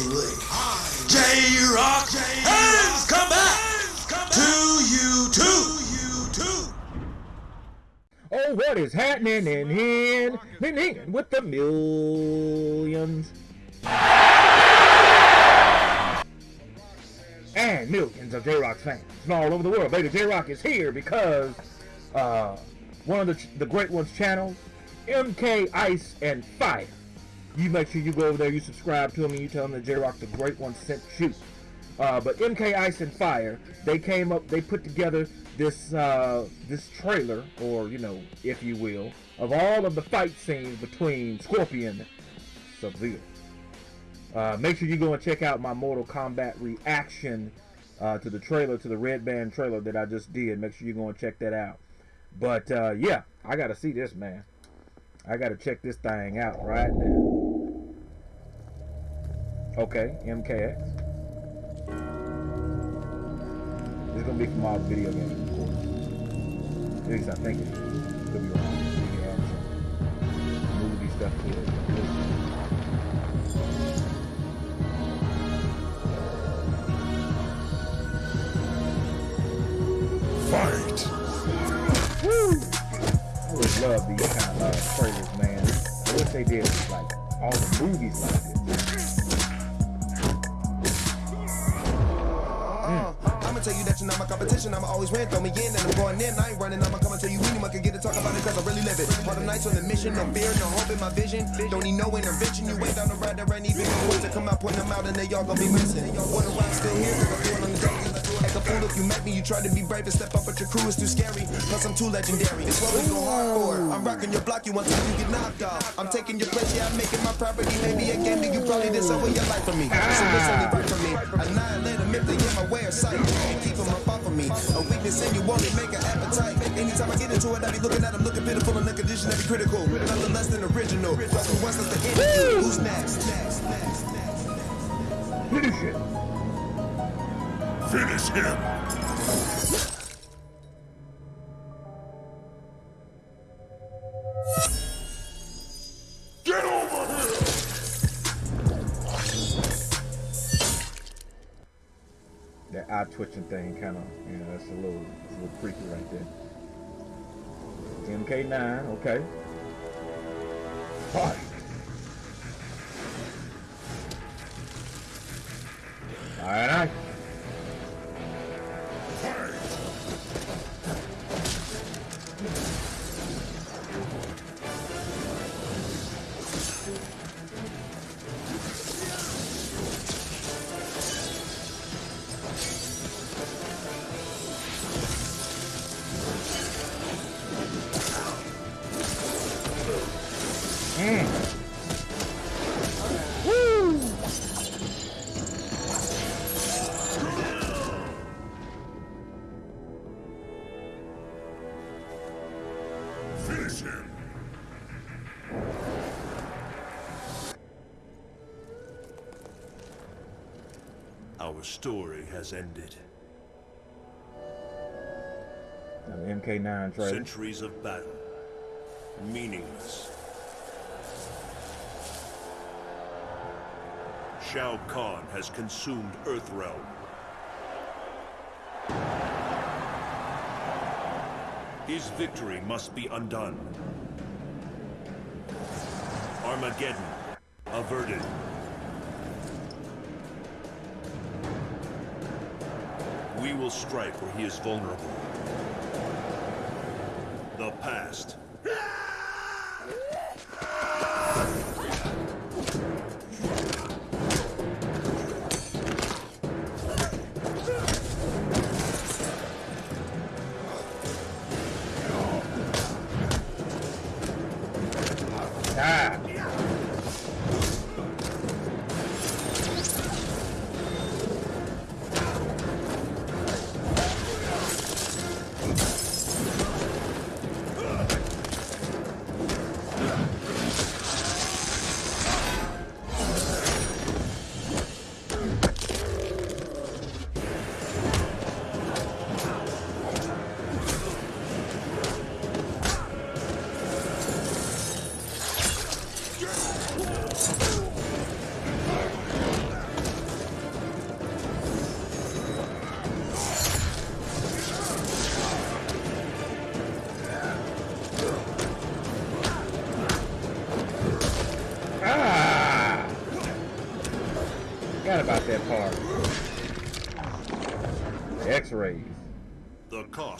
finally, J-Rock has come back to YouTube. Oh, what is happening in here? In here with the millions? And millions of J-Rock's fans from all over the world. Baby, J-Rock is here because uh, one of the, the Great Ones channels, MK Ice and Fire. You make sure you go over there, you subscribe to him, and you tell him that J-Rock the Great One sent you. Uh, but MK Ice and Fire, they came up, they put together this uh, this trailer, or you know, if you will, of all of the fight scenes between Scorpion and Sub-Zero. Uh, make sure you go and check out my Mortal Kombat reaction uh, to the trailer, to the Red Band trailer that I just did. Make sure you go and check that out. But uh, yeah, I gotta see this man. I gotta check this thing out right now. Okay, MKX. This is gonna be from all video games, of course. At least I think it is. Could be wrong. Maybe add some movie stuff to it. Fight. I always love these kind of uh, trailers, man. I wish they did like all the movies like this. I'ma you my competition. I'ma always win. Throw me in and I'm going in. I ain't running. I'ma come tell you anyone can get to talk about it cause I really live it. All the nights on the mission, no fear, no hope in my vision. Don't need no intervention. You ain't down the ride, there ain't even no words to come out, point them out, and they all gonna be missing. Wonder why I'm still here, I'm on the a fool if you met me, you try to be brave and step up, but your crew is too scary. Plus, I'm too legendary. It's what we go hard for. I'm rocking your block, you want time, you get knocked off. I'm taking your place, yeah, I'm making my property. Maybe a game that you probably did over your life for me. So it's only right for me. Annihilate them if they get my way of sight. And keep them up off of me. A weakness in you won't make an appetite. Anytime I get into it, I be looking at them, looking pitiful in the condition that be critical. Nothing less than original. The end. Who's next? Next, next, next, next. Finish it. Finish him. Eye twitching thing kind of, you know, that's a little, a little creepy right there. MK9, okay. Our story has ended. An MK9 trailer. Centuries of battle. Meaningless. Shao Kahn has consumed Earthrealm. His victory must be undone. Armageddon averted. Will strike where he is vulnerable. The past.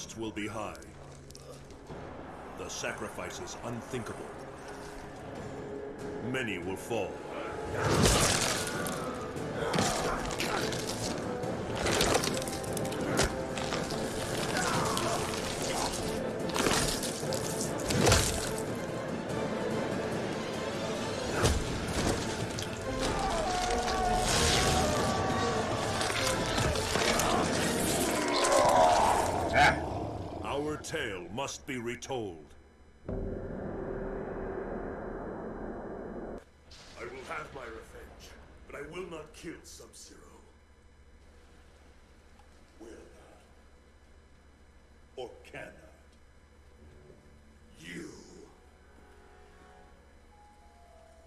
The cost will be high. The sacrifices unthinkable. Many will fall. Must be retold. I will have my revenge, but I will not kill Sub-Zero. Will not. Or cannot. You.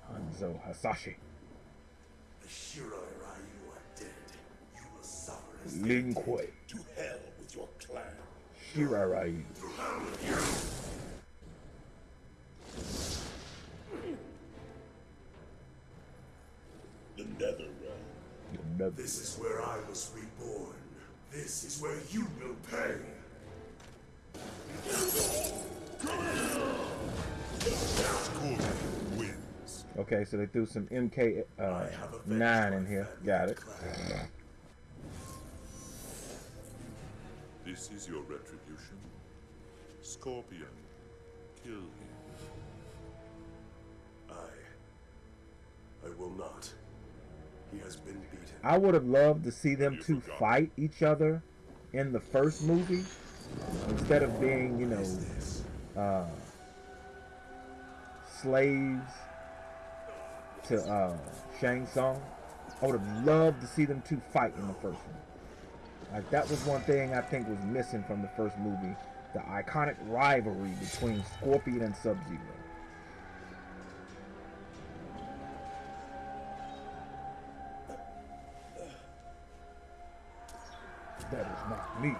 Hanzo Hasashi. The Shirai Ryu are dead. You will suffer as Lin Kuei. to hell with your clan. Shirai Ryu. The Netherrealm. Another. This is where I was reborn. This is where you will pay. Okay, so they threw some MK uh, nine in here. Got it. This is your retribution. Scorpion, kill him. I. I will not. He has been beaten. I would have loved to see them You two forgot. fight each other in the first movie instead of being, you know, uh, slaves to uh, Shang Tsung. I would have loved to see them two fight in the first one. Like that was one thing I think was missing from the first movie, the iconic rivalry between Scorpion and Sub-Zero. That is not me.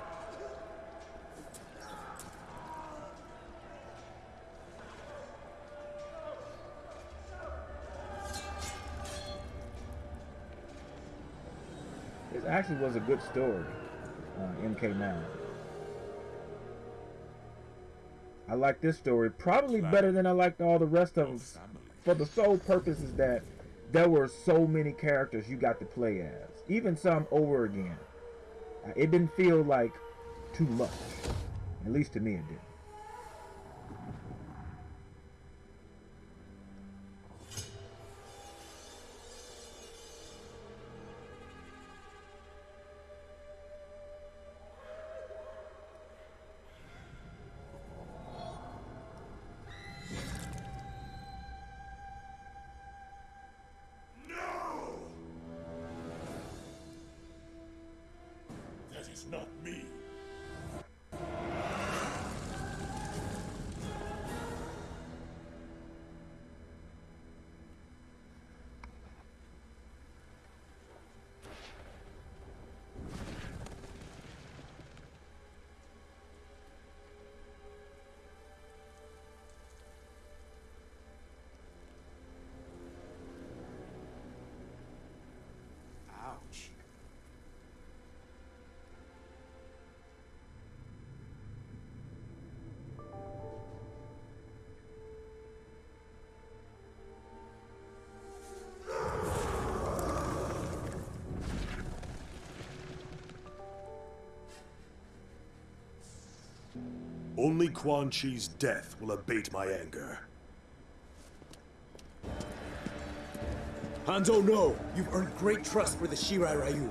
Actually was a good story, uh, MK9. I like this story probably better than I liked all the rest of them for the sole purpose is that there were so many characters you got to play as, even some over again. Uh, It didn't feel like too much, at least to me it didn't. Is not me. Only Quan Chi's death will abate my anger. Hanzo, no! You've earned great trust for the Shirai Ryu.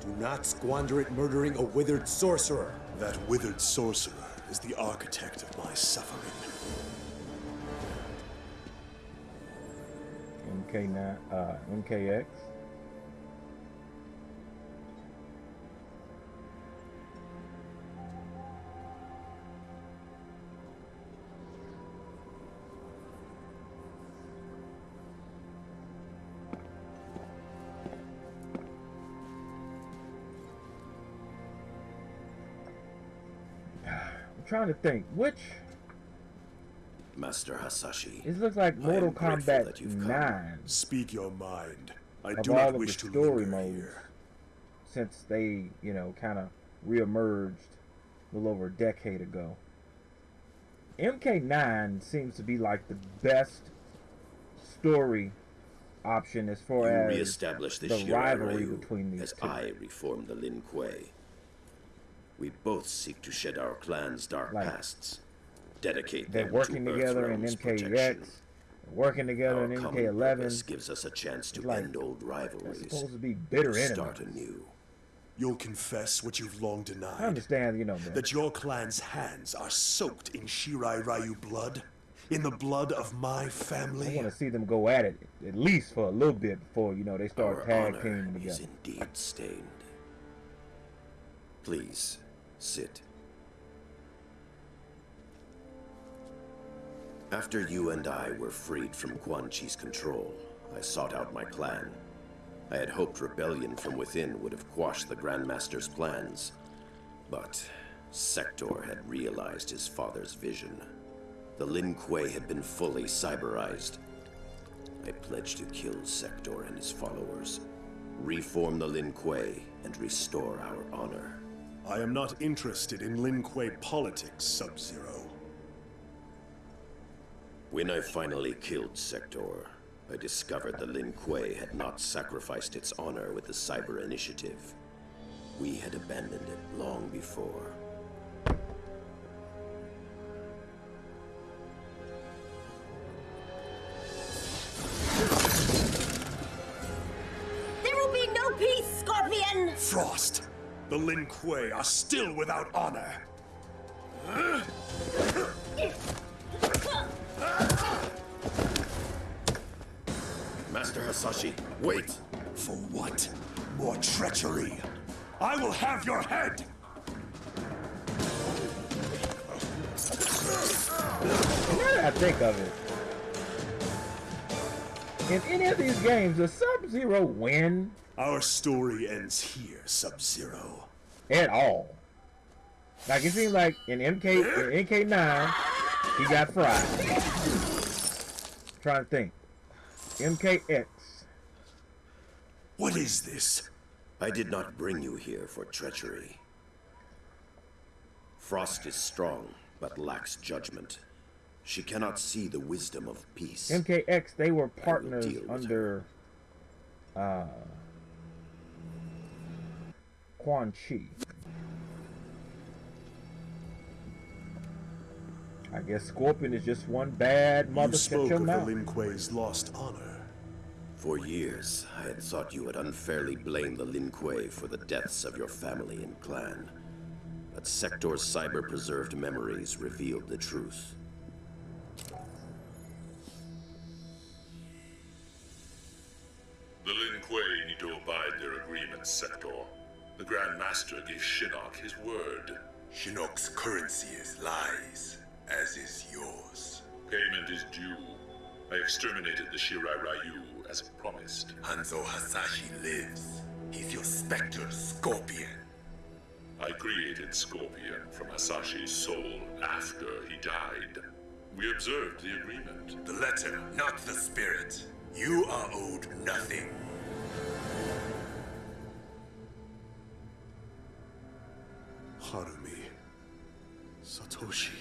Do not squander it murdering a withered sorcerer. That withered sorcerer is the architect of my suffering. MK9, uh, MKX. Trying to think which Master Hasashi. it looks like Mortal Kombat that you've come. 9. Speak your mind. I of do all not of the wish to story linger modes here. since they, you know, kind of reemerged a little over a decade ago. MK9 seems to be like the best story option as far You as reestablish the, the rivalry between these as two. I reform the Lin Kuei. We both seek to shed our clan's dark Like, pasts, dedicate They're them working to together in Earthrealm's MKX, protection. working together Our in common purpose MK11. gives us a chance to like, end old They're rivalries, supposed to be bitter start anew. You'll confess what you've long denied. I denied. understand, you know, that. That your clan's hands are soaked in Shirai Ryu blood? In the blood of my family. I want to see them go at it at least for a little bit before you know they start Our tag honor teaming is indeed stained. Please, sit. After you and I were freed from Quan Chi's control, I sought out my clan. I had hoped rebellion from within would have quashed the Grandmaster's plans. But Sector had realized his father's vision. The Lin Kuei had been fully cyberized. I pledged to kill Sector and his followers, reform the Lin Kuei, and restore our honor. I am not interested in Lin Kuei politics, Sub-Zero. When I finally killed Sector, I discovered the Lin Kuei had not sacrificed its honor with the Cyber Initiative. We had abandoned it long before. There will be no peace, Scorpion! Frost! The Lin Kuei are still without honor! Master Hasashi, wait! For what? More treachery! I will have your head! I think of it, in any of these games, does Sub-Zero win Our story ends here, Sub-Zero. at all? Like it seems like in MK in MK9, he got fried. trying to think. MKX. What is this? I did not bring you here for treachery. Frost is strong, but lacks judgment. She cannot see the wisdom of peace. MKX, they were partners deal with under uh, Quan Chi. I guess Scorpion is just one bad mother. You spoke your of the mouth. Lin Kuei's lost honor. For years, I had thought you had unfairly blamed the Lin Kuei for the deaths of your family and clan. But Sector's cyber-preserved memories revealed the truth. Master gave Shinnok his word. Shinnok's currency is lies, as is yours. Payment is due. I exterminated the Shirai Ryu as promised. Hanzo Hasashi lives. He's your specter, Scorpion. I created Scorpion from Hasashi's soul after he died. We observed the agreement. The letter, not the spirit. You are owed nothing. Harumi. Satoshi.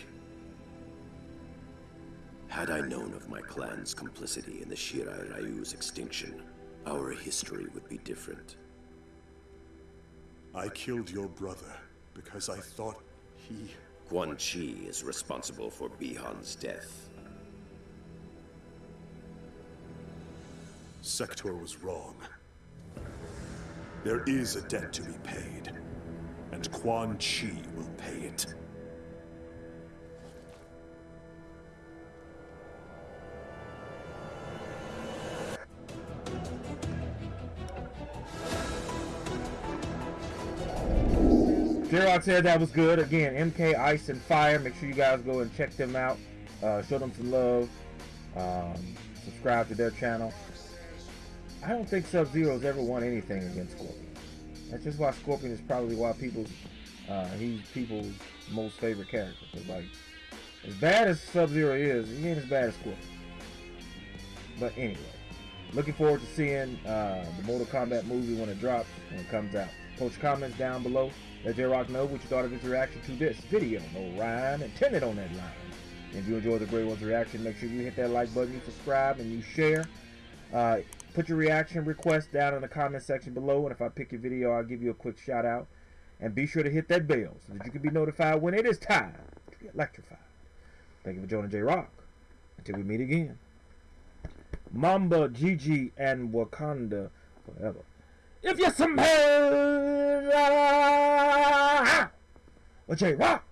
Had I known of my clan's complicity in the Shirai Ryu's extinction, our history would be different. I killed your brother because I thought he. Quan Chi is responsible for Bi-Han's death. Sector was wrong. There is a debt to be paid, Quan Chi will pay it. Xerox said that was good. Again, MK Ice and Fire. Make sure you guys go and check them out. Uh, show them some love. Um, subscribe to their channel. I don't think Sub Zero's ever won anything against Scorpion. That's just why Scorpion is probably why people uh, he's people's most favorite character. 'Cause, like as bad as Sub Zero is, he ain't as bad as Scorpion. But anyway, Looking forward to seeing uh, the Mortal Kombat movie when it drops, when it comes out. Post your comments down below. Let J-Rock know what you thought of his reaction to this video. No rhyme intended on that line. If you enjoyed the Great One's reaction, make sure you hit that like button, you subscribe, and you share. Uh, put your reaction request down in the comment section below, and if I pick your video, I'll give you a quick shout out. And be sure to hit that bell so that you can be notified when it is time to be electrified. Thank you for joining J-Rock. Until we meet again. Mamba, Gigi, and Wakanda forever. If you're some smell J-Rock!